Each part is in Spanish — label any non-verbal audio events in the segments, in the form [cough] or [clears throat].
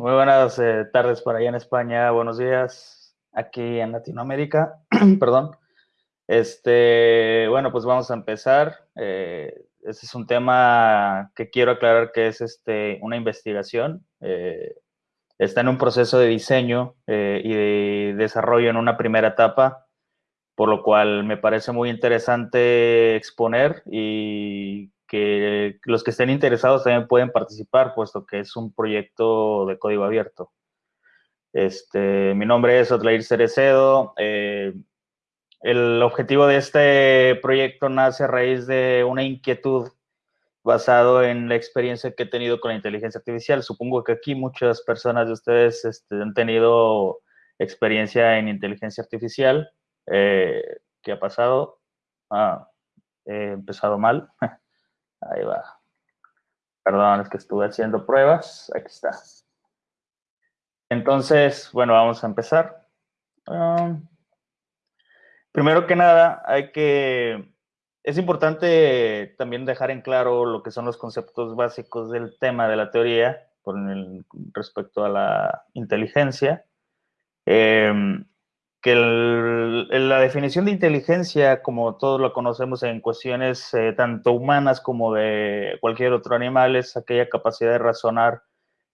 Muy buenas eh, tardes para allá en España, buenos días aquí en Latinoamérica, [clears throat] perdón. Este, bueno, pues vamos a empezar. Ese es un tema que quiero aclarar que es este, una investigación. Eh, está en un proceso de diseño y de desarrollo en una primera etapa, por lo cual me parece muy interesante exponer y que los que estén interesados también pueden participar, puesto que es un proyecto de código abierto. Este, mi nombre es Otlair Cerecedo. Eh, el objetivo de este proyecto nace a raíz de una inquietud basado en la experiencia que he tenido con la inteligencia artificial. Supongo que aquí muchas personas de ustedes este, han tenido experiencia en inteligencia artificial. Eh, ¿Qué ha pasado? Ah, he empezado mal. [laughs] Ahí va. Perdón, es que estuve haciendo pruebas. Aquí está. Entonces, bueno, vamos a empezar. Um, primero que nada, hay que... Es importante también dejar en claro lo que son los conceptos básicos del tema de la teoría con respecto a la inteligencia. Eh, que la definición de inteligencia, como todos lo conocemos en cuestiones eh, tanto humanas como de cualquier otro animal, es aquella capacidad de razonar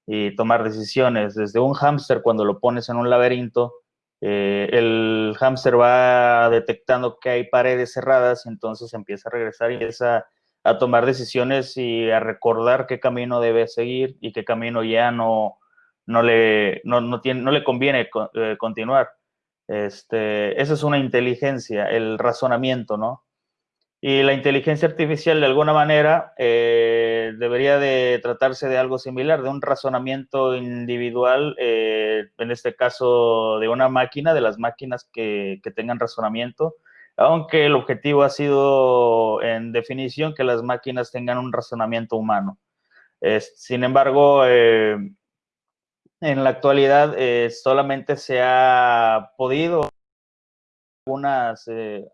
y tomar decisiones. Desde un hámster, cuando lo pones en un laberinto, eh, el hámster va detectando que hay paredes cerradas, entonces empieza a regresar y empieza a tomar decisiones y a recordar qué camino debe seguir y qué camino ya no, no, le, no, tiene, no le conviene eh, continuar. Este, es una inteligencia, el razonamiento, ¿no? Y la inteligencia artificial, de alguna manera, eh, debería de tratarse de algo similar, de un razonamiento individual, eh, en este caso de una máquina, de las máquinas que, tengan razonamiento, aunque el objetivo ha sido, en definición, que las máquinas tengan un razonamiento humano. sin embargo, eh, en la actualidad eh, solamente se ha podido algunas, eh,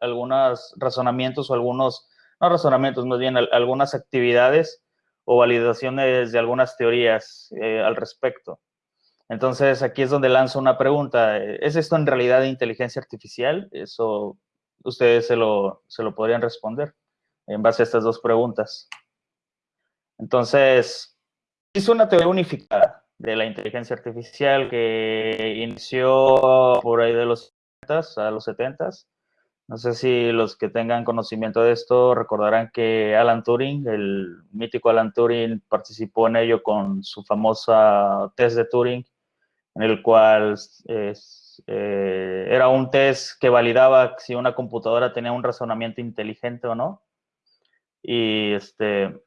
algunos razonamientos o algunos, no razonamientos, más bien algunas actividades o validaciones de algunas teorías eh, al respecto. Entonces, aquí es donde lanzo una pregunta. ¿Es esto en realidad inteligencia artificial? Eso ustedes se lo, se lo podrían responder en base a estas dos preguntas. Entonces, es una teoría unificada de la inteligencia artificial que inició por ahí de los 70 a los 70 no sé si los que tengan conocimiento de esto recordarán que Alan Turing, el mítico Alan Turing, participó en ello con su famosa test de Turing, en el cual eh, era un test que validaba si una computadora tenía un razonamiento inteligente o no. Y este,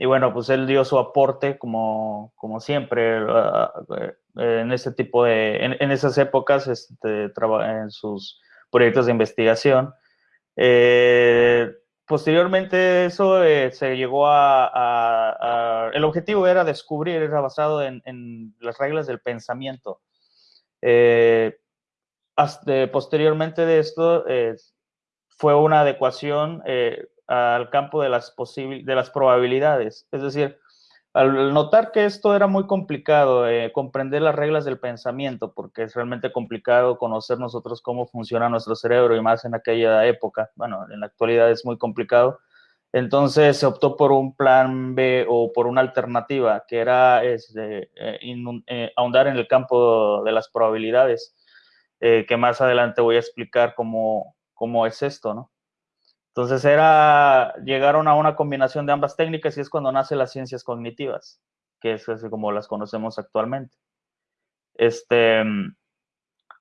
y bueno, pues él dio su aporte como, como siempre ah, eh, en ese tipo de, en, esas épocas, este, en sus proyectos de investigación. Eh, posteriormente eso eh, se llegó a, el objetivo era descubrir, era basado en, en las reglas del pensamiento. Hasta, posteriormente de esto fue una adecuación al campo de las, de las probabilidades. Es decir, al notar que esto era muy complicado, eh, comprender las reglas del pensamiento, porque es realmente complicado conocer nosotros cómo funciona nuestro cerebro y más en aquella época, bueno, en la actualidad es muy complicado, entonces se optó por un plan B o por una alternativa, que era este, eh, eh, ahondar en el campo de las probabilidades, que más adelante voy a explicar cómo, cómo es esto, ¿no? Entonces era, llegaron a una combinación de ambas técnicas y es cuando nacen las ciencias cognitivas, que es así como las conocemos actualmente. Este,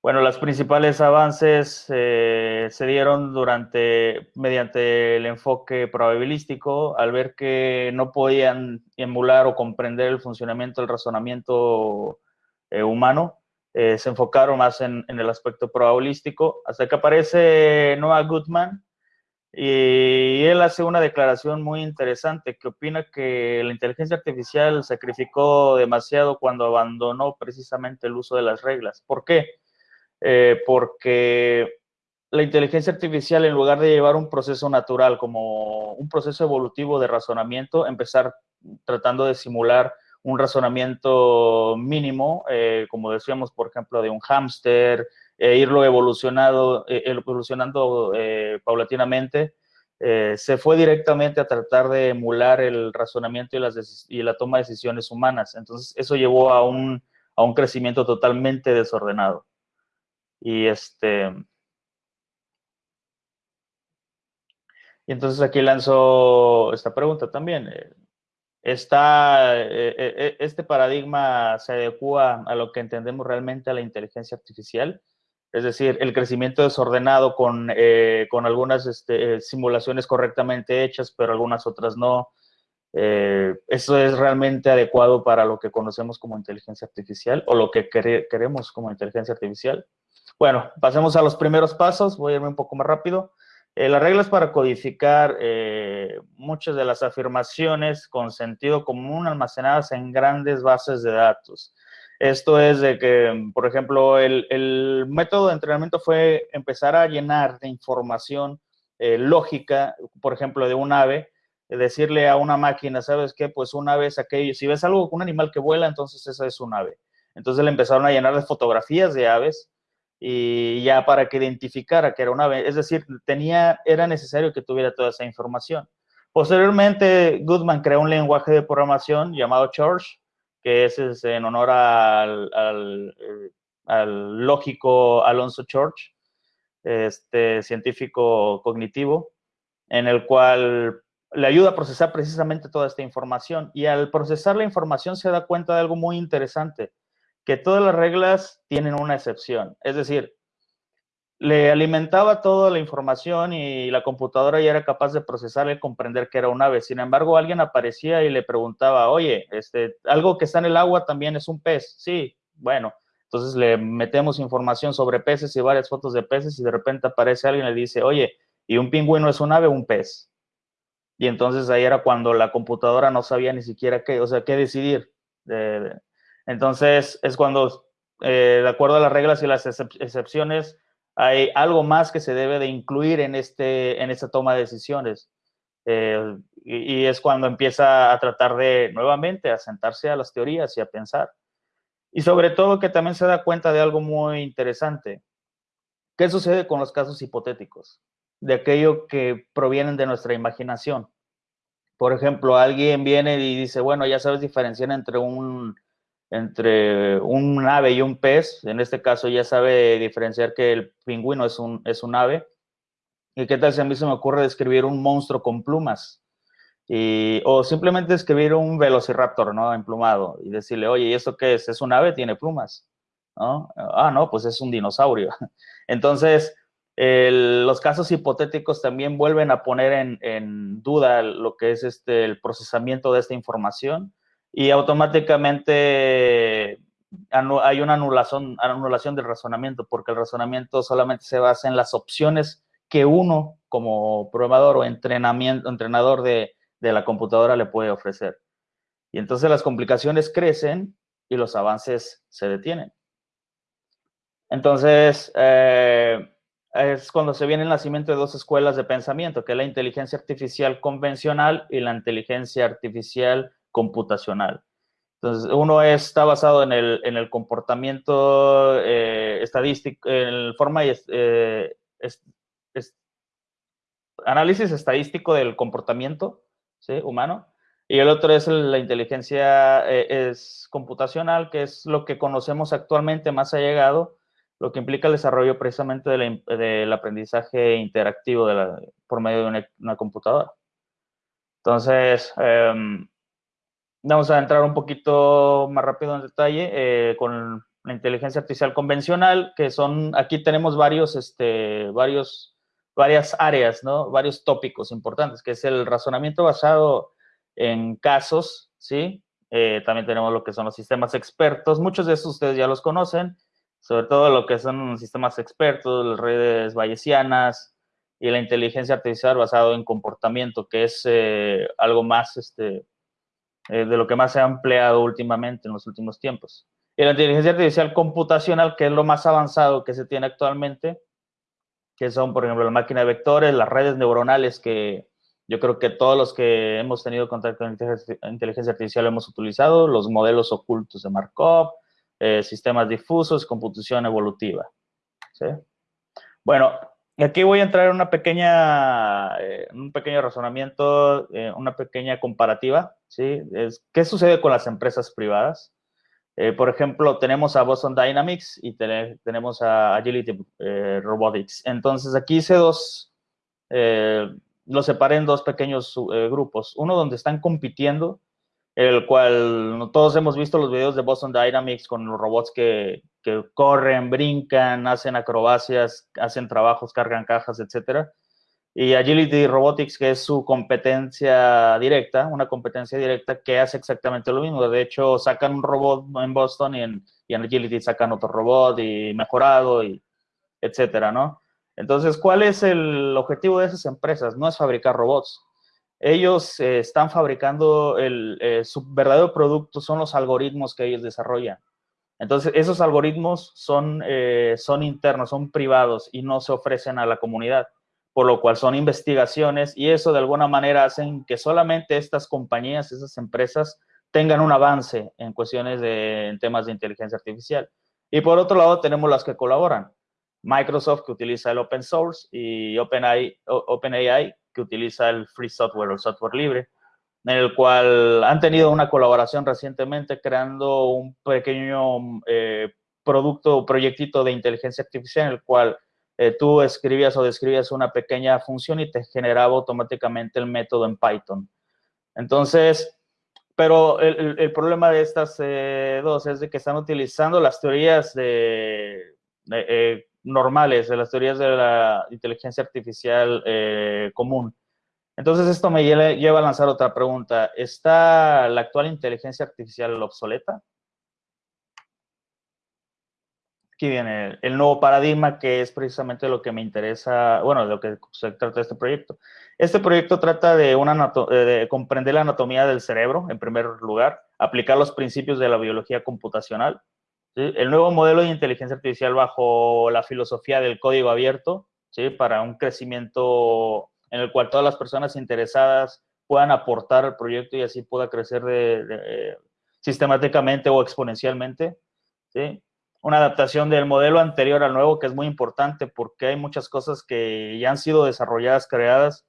bueno, los principales avances eh, se dieron durante, mediante el enfoque probabilístico, al ver que no podían emular o comprender el funcionamiento del razonamiento eh, humano, eh, se enfocaron más en, el aspecto probabilístico, hasta que aparece Noah Goodman, y él hace una declaración muy interesante que opina que la inteligencia artificial sacrificó demasiado cuando abandonó precisamente el uso de las reglas. ¿Por qué? Eh, porque la inteligencia artificial, en lugar de llevar un proceso natural como un proceso evolutivo de razonamiento, empezar tratando de simular un razonamiento mínimo, eh, como decíamos, por ejemplo, de un hámster, e irlo evolucionado, evolucionando paulatinamente, se fue directamente a tratar de emular el razonamiento y, las y la toma de decisiones humanas. Entonces, eso llevó a un, a un crecimiento totalmente desordenado. Y este, Y entonces aquí lanzo esta pregunta también. Eh, ¿Está, eh, eh, ¿Este paradigma se adecua a lo que entendemos realmente a la inteligencia artificial? Es decir, el crecimiento desordenado con, con algunas este, simulaciones correctamente hechas, pero algunas otras no. ¿Eso es realmente adecuado para lo que conocemos como inteligencia artificial o lo que queremos como inteligencia artificial? Bueno, pasemos a los primeros pasos. Voy a irme un poco más rápido. Eh, las reglas para codificar eh, muchas de las afirmaciones con sentido común almacenadas en grandes bases de datos. Esto es de que, por ejemplo, el, método de entrenamiento fue empezar a llenar de información eh, lógica, por ejemplo, de un ave, decirle a una máquina, ¿sabes qué? Pues un ave es aquello, si ves algo, un animal que vuela, entonces esa es un ave. Entonces le empezaron a llenar de fotografías de aves, y ya para que identificara que era una ave, es decir, tenía, era necesario que tuviera toda esa información. Posteriormente, Goodman creó un lenguaje de programación llamado Church, que es, en honor al, al, al, lógico Alonso Church, este científico cognitivo, en el cual le ayuda a procesar precisamente toda esta información. Y al procesar la información se da cuenta de algo muy interesante que todas las reglas tienen una excepción. Es decir, le alimentaba toda la información y la computadora ya era capaz de procesar y comprender que era un ave. Sin embargo, alguien aparecía y le preguntaba, oye, este, algo que está en el agua también es un pez. Sí, bueno, entonces le metemos información sobre peces y varias fotos de peces y de repente aparece alguien y le dice, oye, ¿y un pingüino es un ave o un pez? Y entonces ahí era cuando la computadora no sabía ni siquiera qué, o sea, qué decidir. de, entonces, es cuando, eh, de acuerdo a las reglas y las excepciones, hay algo más que se debe de incluir en, este, en esta toma de decisiones. Eh, y, es cuando empieza a tratar de, nuevamente, a sentarse a las teorías y a pensar. Y sobre todo que también se da cuenta de algo muy interesante. ¿Qué sucede con los casos hipotéticos? De aquello que provienen de nuestra imaginación. Por ejemplo, alguien viene y dice, bueno, ya sabes diferenciar entre un entre un ave y un pez. En este caso ya sabe diferenciar que el pingüino es un, es un ave. ¿Y qué tal si a mí se me ocurre describir un monstruo con plumas? Y, o simplemente describir un velociraptor, ¿no? Emplumado y decirle, oye, ¿y esto qué es? ¿Es un ave? Tiene plumas. Ah, no, pues es un dinosaurio. [laughs] Entonces, los casos hipotéticos también vuelven a poner en, en, duda lo que es este, el procesamiento de esta información y automáticamente hay una anulación, anulación del razonamiento, porque el razonamiento solamente se basa en las opciones que uno como programador o entrenamiento, entrenador de, la computadora le puede ofrecer. Y entonces las complicaciones crecen y los avances se detienen. Entonces, eh, es cuando se viene el nacimiento de dos escuelas de pensamiento, que es la inteligencia artificial convencional y la inteligencia artificial computacional. Entonces, uno está basado en el, en el comportamiento eh, estadístico, en forma y eh, análisis estadístico del comportamiento humano. Y el otro es la inteligencia eh, es computacional, que es lo que conocemos actualmente más allegado, lo que implica el desarrollo precisamente del aprendizaje interactivo de la, por medio de una, una computadora. Entonces, em, Vamos a entrar un poquito más rápido en detalle eh, con la inteligencia artificial convencional, que son, aquí tenemos varios, este, varios, varias áreas, ¿no? Varios tópicos importantes, que es el razonamiento basado en casos, ¿sí? Eh, también tenemos lo que son los sistemas expertos, muchos de esos ustedes ya los conocen, sobre todo lo que son sistemas expertos, las redes bayesianas y la inteligencia artificial basado en comportamiento, que es eh, algo más, este, eh, de lo que más se ha empleado últimamente en los últimos tiempos. Y la inteligencia artificial computacional, que es lo más avanzado que se tiene actualmente, que son, por ejemplo, la máquina de vectores, las redes neuronales que, Yo creo que todos los que hemos tenido contacto con inteligencia artificial hemos utilizado los modelos ocultos de Markov, eh, sistemas difusos, computación evolutiva. ¿sí? Bueno, aquí voy a entrar en una pequeña, eh, un pequeño razonamiento, una pequeña comparativa. ¿Sí? Es, ¿Qué sucede con las empresas privadas? por ejemplo, tenemos a Boston Dynamics y tenemos a Agility Robotics. Entonces, aquí hice dos, lo separé en dos pequeños grupos. Uno donde están compitiendo el cual todos hemos visto los videos de Boston Dynamics con los robots que, que corren, brincan, hacen acrobacias, hacen trabajos, cargan cajas, etc. Y Agility Robotics, que es su competencia directa, una competencia directa que hace exactamente lo mismo. De hecho, sacan un robot en Boston y en, y en Agility sacan otro robot y mejorado, y etcétera, ¿no? Entonces, ¿cuál es el objetivo de esas empresas? No es fabricar robots, ellos eh, están fabricando el, eh, su verdadero producto, son los algoritmos que ellos desarrollan. Entonces, esos algoritmos son, eh, son internos, son privados y no se ofrecen a la comunidad, por lo cual son investigaciones y eso de alguna manera hacen que solamente estas compañías, esas empresas, tengan un avance en cuestiones de temas de inteligencia artificial. Y por otro lado, tenemos las que colaboran. Microsoft, que utiliza el open source, y OpenAI, OpenAI que utiliza el free software o el software libre, en el cual han tenido una colaboración recientemente creando un pequeño eh, producto o proyectito de inteligencia artificial en el cual eh, tú escribías o describías una pequeña función y te generaba automáticamente el método en Python. Entonces, pero el, problema de estas eh, dos es de que están utilizando las teorías de, normales, de las teorías de la inteligencia artificial eh, común. Entonces esto me lleva a lanzar otra pregunta. ¿Está la actual inteligencia artificial obsoleta? Aquí viene el nuevo paradigma que es precisamente lo que me interesa, bueno, de lo que se trata de este proyecto. Este proyecto trata de, una de comprender la anatomía del cerebro, en primer lugar, aplicar los principios de la biología computacional, el nuevo modelo de inteligencia artificial bajo la filosofía del código abierto, ¿sí? para un crecimiento en el cual todas las personas interesadas puedan aportar al proyecto y así pueda crecer de, sistemáticamente o exponencialmente. ¿sí? Una adaptación del modelo anterior al nuevo que es muy importante porque hay muchas cosas que ya han sido desarrolladas, creadas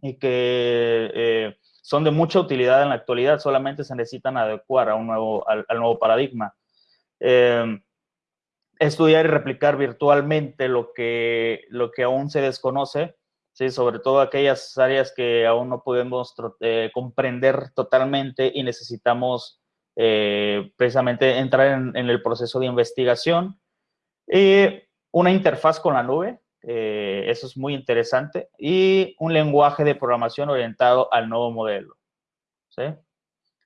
y que eh, son de mucha utilidad en la actualidad, solamente se necesitan adecuar a un nuevo, al nuevo paradigma. Em, estudiar y replicar virtualmente lo que, lo que aún se desconoce, ¿sí? sobre todo aquellas áreas que aún no podemos eh, comprender totalmente y necesitamos eh, precisamente entrar en, el proceso de investigación. Y una interfaz con la nube, eh, eso es muy interesante, y un lenguaje de programación orientado al nuevo modelo. ¿sí?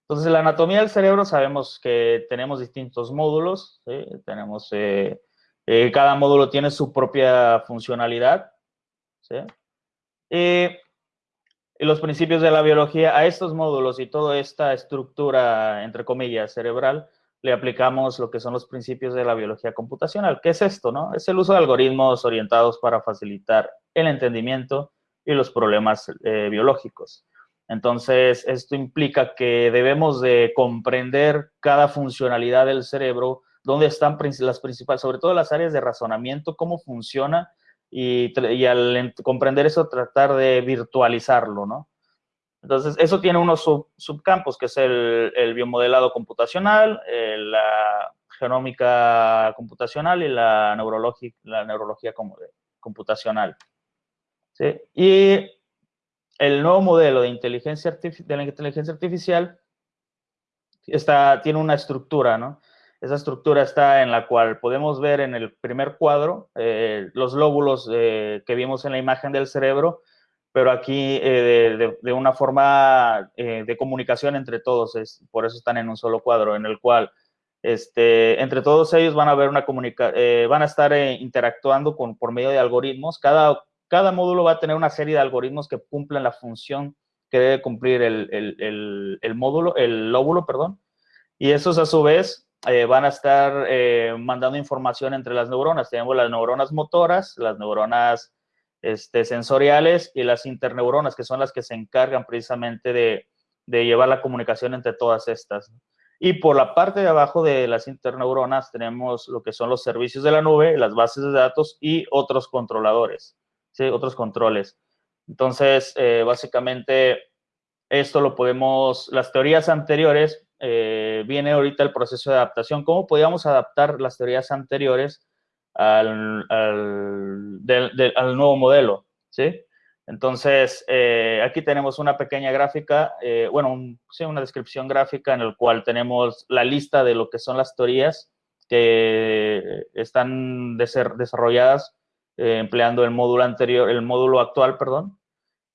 Entonces, la anatomía del cerebro sabemos que tenemos distintos módulos, tenemos, eh, eh, cada módulo tiene su propia funcionalidad, y los principios de la biología, a estos módulos y toda esta estructura, entre comillas, cerebral, le aplicamos lo que son los principios de la biología computacional. ¿Qué es esto? No? Es el uso de algoritmos orientados para facilitar el entendimiento y los problemas eh, biológicos. Entonces, esto implica que debemos de comprender cada funcionalidad del cerebro, dónde están las principales, sobre todo las áreas de razonamiento, cómo funciona, y, al comprender eso, tratar de virtualizarlo, ¿no? Entonces, eso tiene unos subcampos, que es el, biomodelado computacional, la genómica computacional y la, la neurología computacional. ¿sí? Y el nuevo modelo de, inteligencia de la inteligencia artificial está, tiene una estructura, ¿no? Esa estructura está en la cual podemos ver en el primer cuadro eh, los lóbulos eh, que vimos en la imagen del cerebro, pero aquí eh, de, una forma de comunicación entre todos, es, por eso están en un solo cuadro, en el cual este, entre todos ellos van a ver una comunica van a estar interactuando con, por medio de algoritmos. Cada cada módulo va a tener una serie de algoritmos que cumplen la función que debe cumplir el, módulo, el lóbulo, perdón. Y esos a su vez eh, van a estar eh, mandando información entre las neuronas. Tenemos las neuronas motoras, las neuronas este, sensoriales y las interneuronas, que son las que se encargan precisamente de, de llevar la comunicación entre todas estas. Y por la parte de abajo de las interneuronas tenemos lo que son los servicios de la nube, las bases de datos y otros controladores, ¿sí? otros controles. Entonces, eh, básicamente, esto lo podemos, las teorías anteriores, eh, viene ahorita el proceso de adaptación. ¿Cómo podíamos adaptar las teorías anteriores al, al, al nuevo modelo? ¿sí? Entonces, eh, aquí tenemos una pequeña gráfica, eh, bueno, sí, una descripción gráfica en el cual tenemos la lista de lo que son las teorías que están de ser desarrolladas empleando el módulo anterior, el módulo actual, perdón,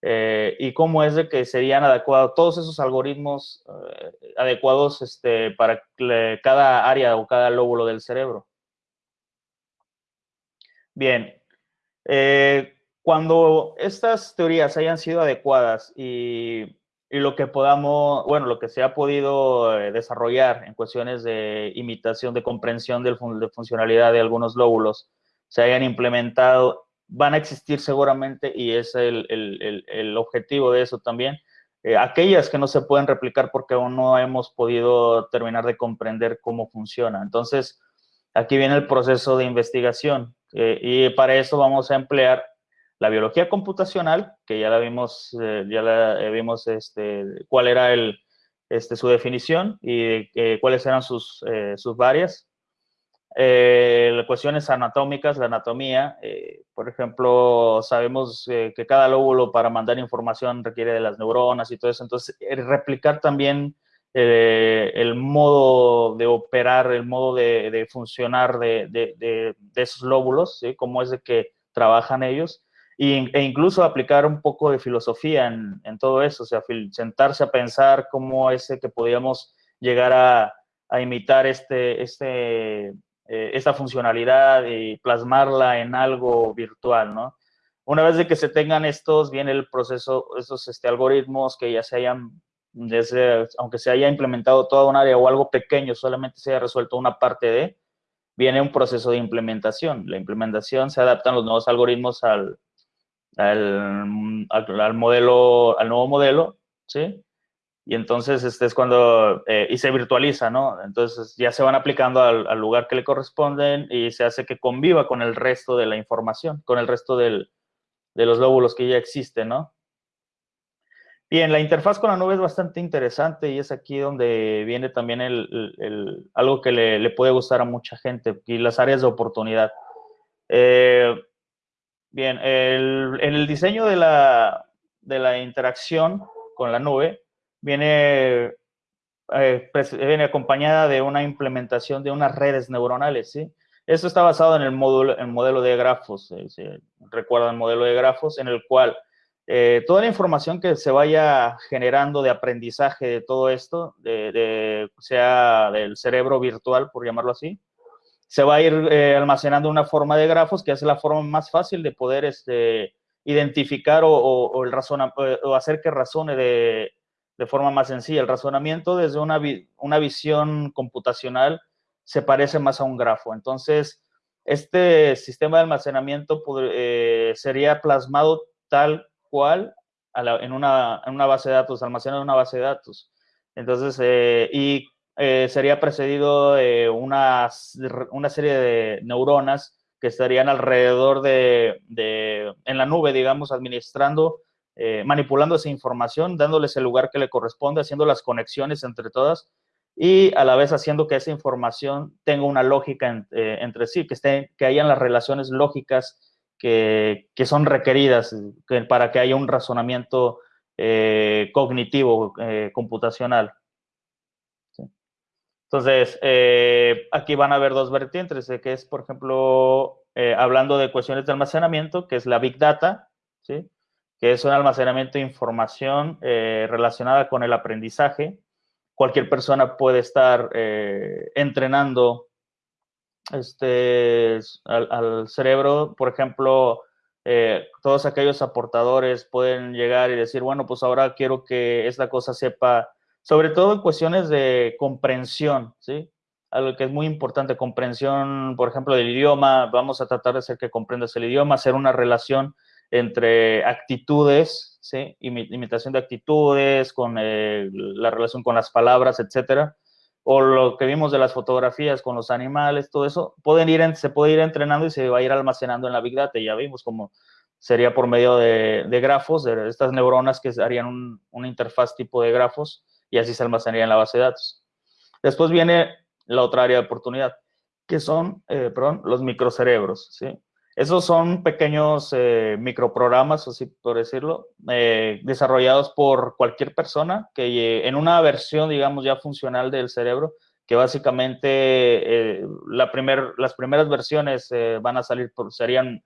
y cómo es de que serían adecuados todos esos algoritmos adecuados este, para cada área o cada lóbulo del cerebro. Bien, cuando estas teorías hayan sido adecuadas y, lo que podamos, bueno, lo que se ha podido eh, desarrollar en cuestiones de imitación, de comprensión de funcionalidad de algunos lóbulos, se hayan implementado, van a existir seguramente, y es el, objetivo de eso también, eh, aquellas que no se pueden replicar porque aún no hemos podido terminar de comprender cómo funciona. Entonces, aquí viene el proceso de investigación, eh, y para eso vamos a emplear la biología computacional, que ya la vimos, eh, ya vimos este, cuál era el, este, su definición y cuáles eran sus, sus varias. Las cuestiones anatómicas, la anatomía, por ejemplo, sabemos que cada lóbulo para mandar información requiere de las neuronas y todo eso, entonces replicar también el modo de operar, el modo de, funcionar de, esos lóbulos, cómo es de que trabajan ellos, e incluso aplicar un poco de filosofía en, en, todo eso, o sea, sentarse a pensar cómo es que podíamos llegar a, a imitar este, este, eh, esta funcionalidad y plasmarla en algo virtual, ¿no? Una vez de que se tengan estos, viene el proceso, estos este, algoritmos que ya se hayan, desde, aunque se haya implementado toda un área o algo pequeño, solamente se haya resuelto una parte de, viene un proceso de implementación. La implementación se adaptan los nuevos algoritmos al, al, al, modelo, al nuevo modelo, ¿sí? Y entonces este es cuando, eh, y se virtualiza, ¿no? Entonces ya se van aplicando al, lugar que le corresponden y se hace que conviva con el resto de la información, con el resto del, de los lóbulos que ya existen, ¿no? Bien, la interfaz con la nube es bastante interesante y es aquí donde viene también el, el, algo que le, le, puede gustar a mucha gente y las áreas de oportunidad. Eh, Bien, el, el diseño de la, de la, interacción con la nube viene, eh, viene acompañada de una implementación de unas redes neuronales, ¿sí? Esto está basado en el, módulo, en modelo de grafos. ¿sí? recuerdan el modelo de grafos, en el cual eh, toda la información que se vaya generando de aprendizaje de todo esto, de, de, sea del cerebro virtual, por llamarlo así, se va a ir eh, almacenando una forma de grafos que es la forma más fácil de poder este, identificar o, o, el razona, o hacer que razone de, de, forma más sencilla. El razonamiento desde una, una visión computacional se parece más a un grafo. Entonces, este sistema de almacenamiento eh, sería plasmado tal cual en, una, en, una, base de datos, almacenado en una base de datos. Entonces, eh, y eh, sería precedido de una, una, serie de neuronas que estarían alrededor de, de en la nube, digamos, administrando, eh, manipulando esa información, dándoles el lugar que le corresponde, haciendo las conexiones entre todas y a la vez haciendo que esa información tenga una lógica eh, entre sí, que, esté, que hayan las relaciones lógicas que, que son requeridas que, para que haya un razonamiento eh, cognitivo, computacional. Entonces, aquí van a haber dos vertientes, que es, por ejemplo, hablando de cuestiones de almacenamiento, que es la Big Data, ¿sí? Que es un almacenamiento de información eh, relacionada con el aprendizaje. Cualquier persona puede estar eh, entrenando este, al, cerebro, por ejemplo, eh, todos aquellos aportadores pueden llegar y decir, bueno, pues ahora quiero que esta cosa sepa sobre todo en cuestiones de comprensión, ¿sí? Algo que es muy importante, comprensión, por ejemplo, del idioma, vamos a tratar de hacer que comprendas el idioma, hacer una relación entre actitudes, ¿sí? imitación de actitudes, con eh, la relación con las palabras, etcétera, o lo que vimos de las fotografías con los animales, todo eso, pueden ir se puede ir entrenando y se va a ir almacenando en la Big Data. Ya vimos cómo sería por medio de, grafos, de estas neuronas que harían un, una interfaz tipo de grafos y así se almacenaría en la base de datos. Después viene la otra área de oportunidad, que son, eh, perdón, los microcerebros, ¿sí? Esos son pequeños eh, microprogramas, así por decirlo, eh, desarrollados por cualquier persona que en una versión, digamos, ya funcional del cerebro, que básicamente eh, la primer, las primeras versiones van a salir, por, serían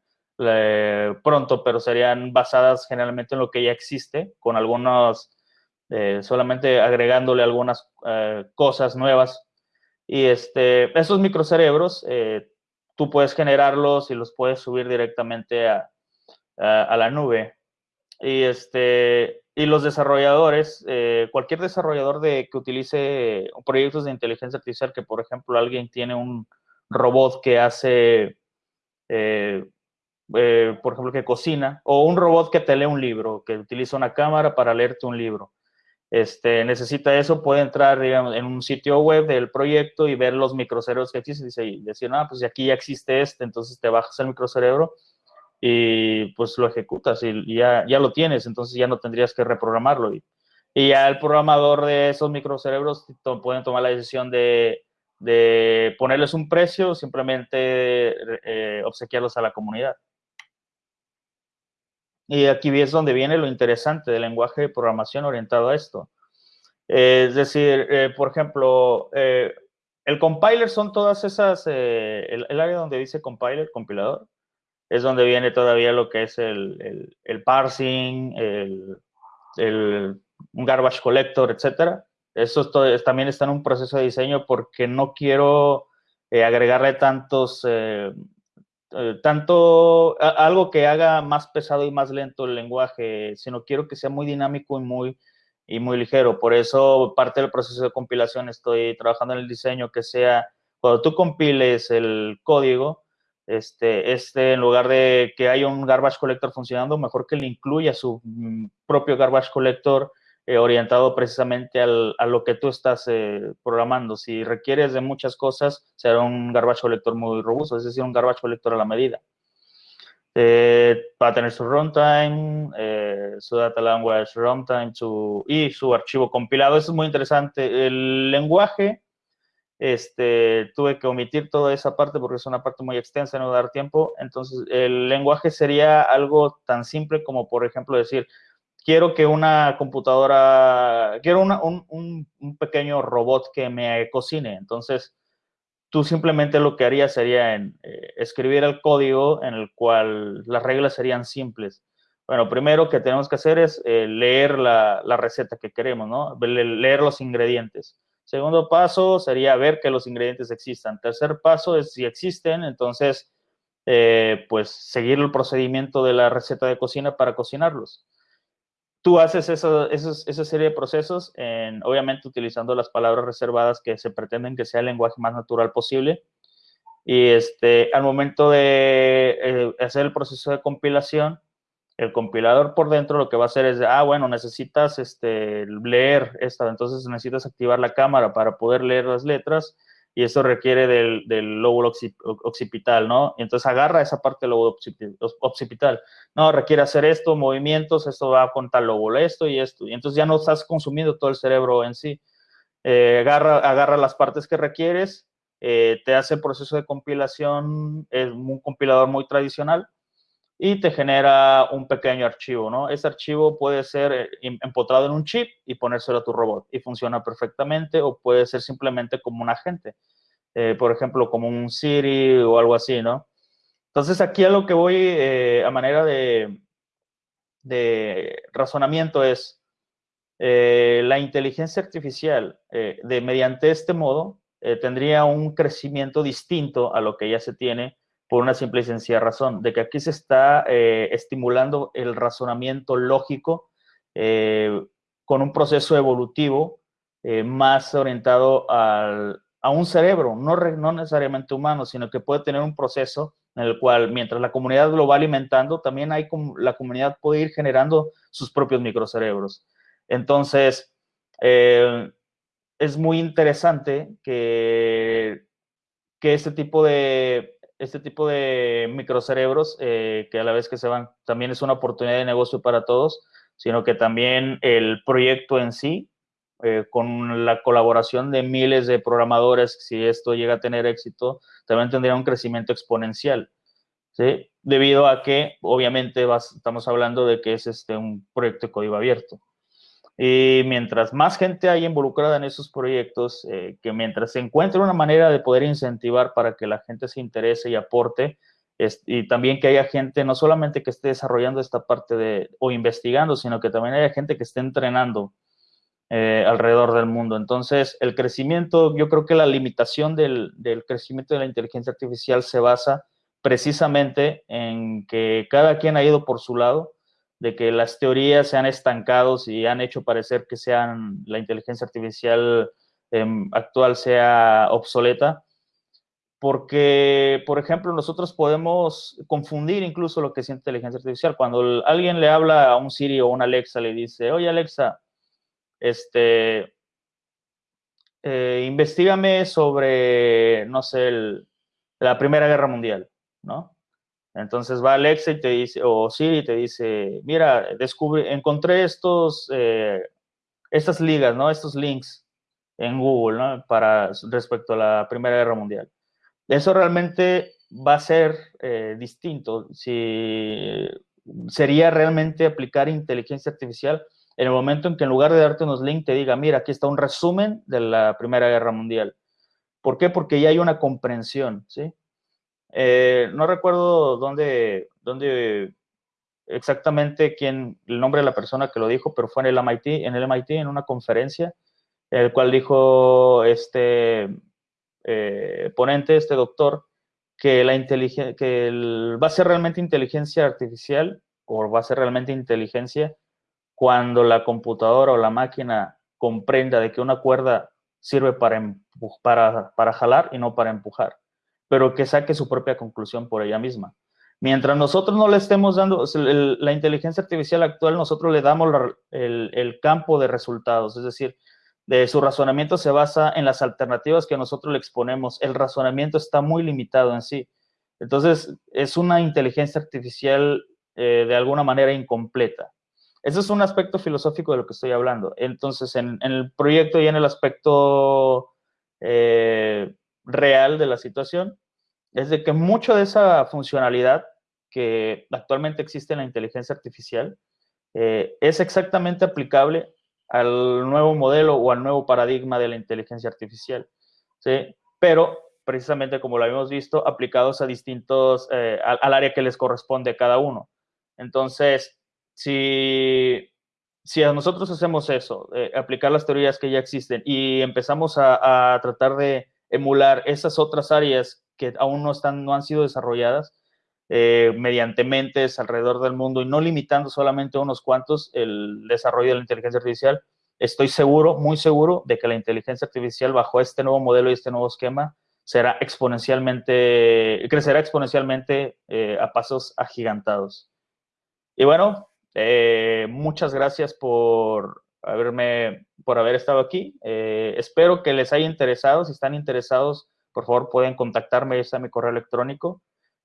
pronto, pero serían basadas generalmente en lo que ya existe, con algunos, solamente agregándole algunas cosas nuevas. Y este, esos microcerebros tú puedes generarlos y los puedes subir directamente a, a, la nube. Y, este, y los desarrolladores, eh, cualquier desarrollador de, que utilice proyectos de inteligencia artificial, que por ejemplo alguien tiene un robot que hace, eh, eh, por ejemplo, que cocina, o un robot que te lee un libro, que utiliza una cámara para leerte un libro este, necesita eso, puede entrar en un sitio web del proyecto y ver los microcerebros que existen y decir, ah, pues aquí ya existe este, entonces te bajas el microcerebro y pues lo ejecutas y ya, ya lo tienes, entonces ya no tendrías que reprogramarlo. Y, y ya el programador de esos microcerebros pueden tomar la decisión de, de ponerles un precio simplemente eh, obsequiarlos a la comunidad. Y aquí es donde viene lo interesante del lenguaje de programación orientado a esto. es decir, eh, por ejemplo, eh, el compiler son todas esas, eh, el, área donde dice compiler, compilador, es donde viene todavía lo que es el, el, parsing, el, garbage collector, etcétera. Eso también está en un proceso de diseño porque no quiero agregarle tantos eh, tanto algo que haga más pesado y más lento el lenguaje, sino quiero que sea muy dinámico y muy, y muy ligero. Por eso parte del proceso de compilación estoy trabajando en el diseño que sea, cuando tú compiles el código, este, este, en lugar de que haya un garbage collector funcionando, mejor que le incluya su mm, propio garbage collector eh, orientado precisamente al, a lo que tú estás eh, programando. Si requieres de muchas cosas, será un garbage collector muy robusto, es decir, un garbage collector a la medida. Eh, a tener su runtime, su data language runtime su, y su archivo compilado. Eso es muy interesante. El lenguaje, este, tuve que omitir toda esa parte porque es una parte muy extensa, no dar tiempo. Entonces, el lenguaje sería algo tan simple como, por ejemplo, decir, quiero que una computadora, quiero un, pequeño robot que me cocine. Entonces, tú simplemente lo que harías sería eh, escribir el código en el cual las reglas serían simples. Bueno, primero que tenemos que hacer es eh, leer la, receta que queremos, ¿no? Leer los ingredientes. Segundo paso sería ver que los ingredientes existan. Tercer paso es si existen, entonces, eh, pues seguir el procedimiento de la receta de cocina para cocinarlos tú haces esa serie de procesos, en, obviamente utilizando las palabras reservadas que se pretenden que sea el lenguaje más natural posible. Y este, al momento de eh, hacer el proceso de compilación, el compilador por dentro lo que va a hacer es, ah, bueno, necesitas este, leer esta, entonces necesitas activar la cámara para poder leer las letras y eso requiere del, lóbulo occipital, ¿no? entonces agarra esa parte del lóbulo occipital. No, requiere hacer esto, movimientos, esto va con tal lóbulo, esto y esto. Y entonces ya no estás consumiendo todo el cerebro en sí. Eh, agarra, agarra las partes que requieres, eh, te hace el proceso de compilación, es un compilador muy tradicional, y te genera un pequeño archivo, ¿no? Ese archivo puede ser eh, empotrado en un chip y ponérselo a tu robot y funciona perfectamente o puede ser simplemente como un agente, eh, por ejemplo, como un Siri o algo así, ¿no? Entonces aquí a lo que voy eh, a manera de, de razonamiento es la inteligencia artificial de mediante este modo tendría un crecimiento distinto a lo que ya se tiene por una simple y sencilla razón, de que aquí se está eh, estimulando el razonamiento lógico eh, con un proceso evolutivo eh, más orientado a un cerebro, no, no necesariamente humano, sino que puede tener un proceso en el cual mientras la comunidad lo va alimentando, también hay la comunidad puede ir generando sus propios microcerebros. Entonces, es muy interesante que, que este tipo de este tipo de microcerebros, eh, que a la vez que se van, también es una oportunidad de negocio para todos, sino que también el proyecto en sí, eh, con la colaboración de miles de programadores, si esto llega a tener éxito, también tendría un crecimiento exponencial, ¿sí? Debido a que, obviamente, estamos hablando de que es este, un proyecto de código abierto. Y mientras más gente haya involucrada en esos proyectos, eh, que mientras se encuentre una manera de poder incentivar para que la gente se interese y aporte, y también que haya gente no solamente que esté desarrollando esta parte de, o investigando, sino que también haya gente que esté entrenando eh, alrededor del mundo. Entonces, el crecimiento, yo creo que la limitación del, del crecimiento de la inteligencia artificial se basa precisamente en que cada quien ha ido por su lado, de que las teorías se han estancado y han hecho parecer que sean la inteligencia artificial em, actual sea obsoleta, porque, por ejemplo, nosotros podemos confundir incluso lo que es inteligencia artificial. Cuando alguien le habla a un Siri o a una Alexa, le dice, oye Alexa, este, eh, investigame sobre, no sé, la Primera Guerra Mundial, ¿no? Entonces va Alexa y te dice, o Siri te dice, mira, descubre, encontré estos, eh, estas ligas, ¿no? Estos links en Google, ¿no? Para, respecto a la Primera Guerra Mundial. Eso realmente va a ser eh, distinto si sería realmente aplicar inteligencia artificial en el momento en que en lugar de darte unos links te diga, mira, aquí está un resumen de la Primera Guerra Mundial. ¿Por qué? Porque ya hay una comprensión, ¿sí? Eh, no recuerdo dónde, dónde exactamente quién, el nombre de la persona que lo dijo, pero fue en el MIT, en el MIT, en una conferencia, el cual dijo este eh, ponente, este doctor, que, la que va a ser realmente inteligencia artificial o va a ser realmente inteligencia cuando la computadora o la máquina comprenda de que una cuerda sirve para, para, para jalar y no para empujar pero que saque su propia conclusión por ella misma. Mientras nosotros no le estemos dando, la inteligencia artificial actual, nosotros le damos el, campo de resultados, es decir, de su razonamiento se basa en las alternativas que nosotros le exponemos. El razonamiento está muy limitado en sí. Entonces, es una inteligencia artificial eh, de alguna manera incompleta. Ese es un aspecto filosófico de lo que estoy hablando. Entonces, en, el proyecto y en el aspecto eh, real de la situación es de que mucho de esa funcionalidad que actualmente existe en la inteligencia artificial eh, es exactamente aplicable al nuevo modelo o al nuevo paradigma de la inteligencia artificial, ¿sí? Pero precisamente como lo habíamos visto, aplicados a distintos, eh, al, área que les corresponde a cada uno. Entonces, si, si nosotros hacemos eso, eh, aplicar las teorías que ya existen y empezamos a tratar de emular esas otras áreas que aún no, están, no han sido desarrolladas eh, mediante mentes alrededor del mundo y no limitando solamente a unos cuantos el desarrollo de la inteligencia artificial, estoy seguro, muy seguro, de que la inteligencia artificial bajo este nuevo modelo y este nuevo esquema será exponencialmente, crecerá exponencialmente eh, a pasos agigantados. Y bueno, eh, muchas gracias por haberme, por haber estado aquí. Eh, espero que les haya interesado. Si están interesados, por favor, pueden contactarme. Está mi correo electrónico.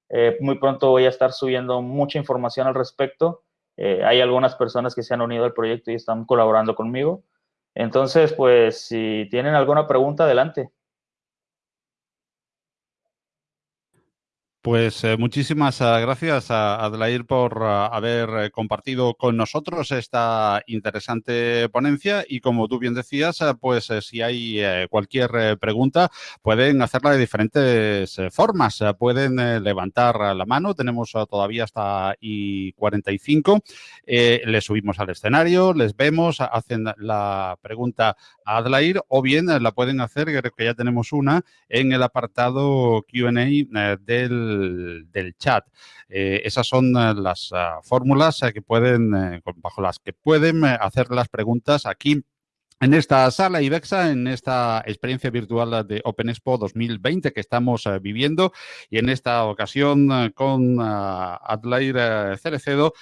Eh, muy pronto voy a estar subiendo mucha información al respecto. Eh, hay algunas personas que se han unido al proyecto y están colaborando conmigo. Entonces, pues, si tienen alguna pregunta, adelante. Pues eh, muchísimas eh, gracias a Adlair por eh, haber compartido con nosotros esta interesante ponencia. Y como tú bien decías, pues si hay cualquier pregunta pueden hacerla de diferentes formas. Pueden levantar la mano, tenemos todavía hasta y 45, les subimos al escenario, les vemos, hacen la pregunta a Adlair o bien la pueden hacer, creo que ya tenemos una, en el apartado Q&A del del, chat. Eh, esas son eh, las ah, fórmulas eh, que pueden, bajo las que pueden hacer las preguntas aquí en esta sala IBEXA, en esta experiencia virtual de Open Expo 2020 que estamos viviendo y en esta ocasión con uh, Adlair Cerecedo,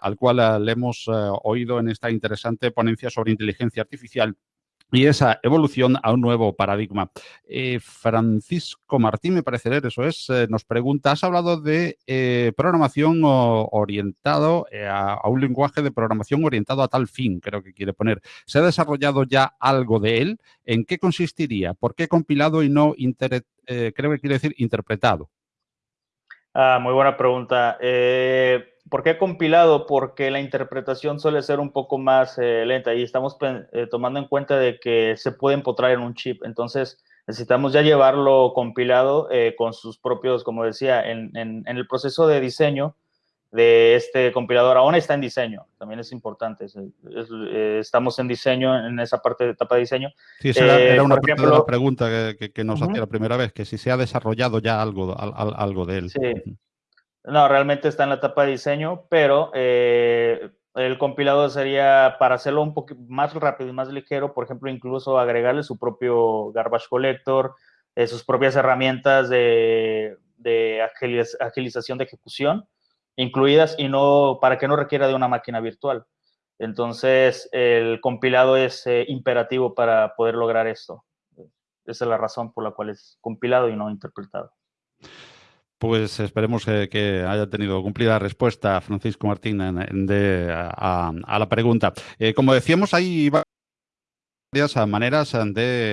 al cual le hemos oído en esta interesante ponencia sobre inteligencia artificial y esa evolución a un nuevo paradigma. Eh, Francisco Martín, me parece leer, eso es, eh, nos pregunta, has hablado de eh, programación orientado a, un lenguaje de programación orientado a tal fin, creo que quiere poner. ¿Se ha desarrollado ya algo de él? ¿En qué consistiría? ¿Por qué compilado y no, creo que quiere decir interpretado? Ah, muy buena pregunta. ¿Por qué compilado? Porque la interpretación suele ser un poco más eh, lenta y estamos eh, tomando en cuenta de que se puede empotrar en un chip. Entonces, necesitamos ya llevarlo compilado eh, con sus propios, como decía, en, en, en, el proceso de diseño de este compilador. Aún está en diseño, también es importante. Es, es, estamos en diseño, en esa parte de etapa de diseño. Sí, esa era, era una ejemplo, pregunta que, que, que nos uh -huh. hacía la primera vez, que si se ha desarrollado ya algo, al, algo de él. Sí. No, realmente está en la etapa de diseño, pero eh, el compilado sería para hacerlo un poco más rápido y más ligero, por ejemplo, incluso agregarle su propio garbage collector, eh, sus propias herramientas de, de agiliz agilización de ejecución incluidas y no para que no requiera de una máquina virtual. Entonces, el compilado es eh, imperativo para poder lograr esto. Esa es la razón por la cual es compilado y no interpretado. Pues esperemos que, haya tenido cumplida respuesta Francisco Martín en, de, a, a, la pregunta. Eh, como decíamos, hay varias maneras de